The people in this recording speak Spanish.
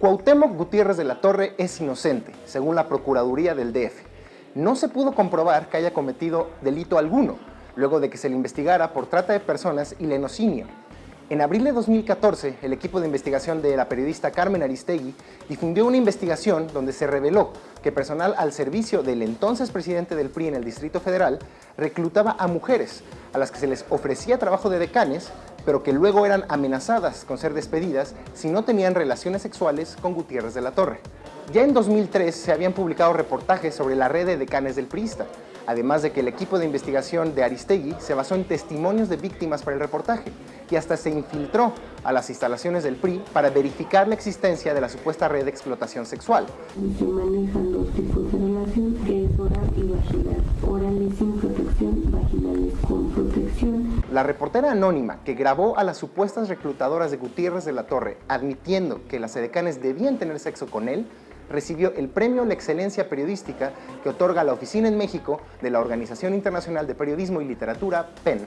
Cuauhtémoc Gutiérrez de la Torre es inocente, según la Procuraduría del DF. No se pudo comprobar que haya cometido delito alguno, luego de que se le investigara por trata de personas y lenocinio. En abril de 2014, el equipo de investigación de la periodista Carmen Aristegui difundió una investigación donde se reveló que personal al servicio del entonces presidente del PRI en el Distrito Federal reclutaba a mujeres a las que se les ofrecía trabajo de decanes pero que luego eran amenazadas con ser despedidas si no tenían relaciones sexuales con Gutiérrez de la Torre. Ya en 2003 se habían publicado reportajes sobre la red de decanes del priista, además de que el equipo de investigación de Aristegui se basó en testimonios de víctimas para el reportaje y hasta se infiltró a las instalaciones del PRI para verificar la existencia de la supuesta red de explotación sexual. Se manejan dos tipos de relación, que es oral y vaginal. La reportera anónima que grabó a las supuestas reclutadoras de Gutiérrez de la Torre admitiendo que las edecanes debían tener sexo con él, recibió el premio La Excelencia Periodística que otorga la Oficina en México de la Organización Internacional de Periodismo y Literatura, PEN.